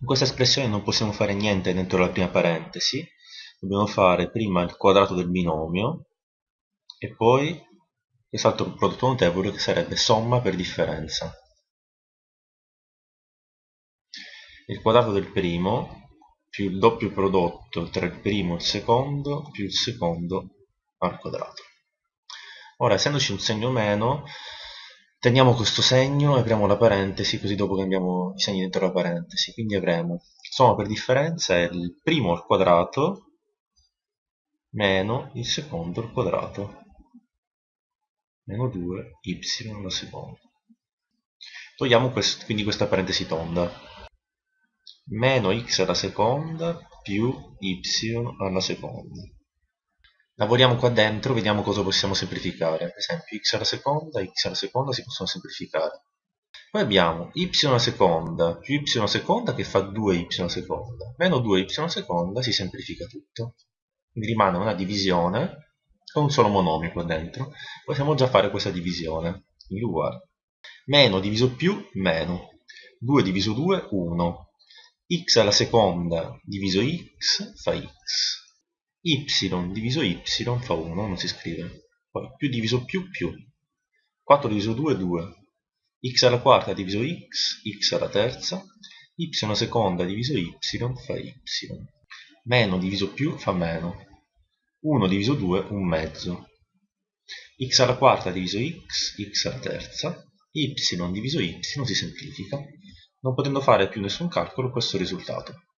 In questa espressione non possiamo fare niente dentro la prima parentesi, dobbiamo fare prima il quadrato del binomio e poi quest'altro prodotto notevole che sarebbe somma per differenza. Il quadrato del primo più il doppio prodotto tra il primo e il secondo più il secondo al quadrato. Ora, essendoci un segno meno, teniamo questo segno e apriamo la parentesi, così dopo cambiamo i segni dentro la parentesi. Quindi avremo somma per differenza è il primo al quadrato meno il secondo al quadrato meno 2 y alla seconda. Togliamo quest quindi questa parentesi tonda. Meno x alla seconda più y alla seconda. Lavoriamo qua dentro, vediamo cosa possiamo semplificare. Ad esempio x alla seconda, x alla seconda si possono semplificare. Poi abbiamo y alla seconda più y alla seconda che fa 2y alla seconda. Meno 2y alla seconda si semplifica tutto. Quindi rimane una divisione con un solo monomio qua dentro. Possiamo già fare questa divisione. Il uguale. Meno diviso più, meno. 2 diviso 2, 1. x alla seconda diviso x fa x y diviso y fa 1, non si scrive. Poi più diviso più, più. 4 diviso 2, 2. x alla quarta diviso x, x alla terza. y alla seconda diviso y fa y. Meno diviso più fa meno. 1 diviso 2, un mezzo. x alla quarta diviso x, x alla terza. y diviso y si semplifica, non potendo fare più nessun calcolo questo risultato.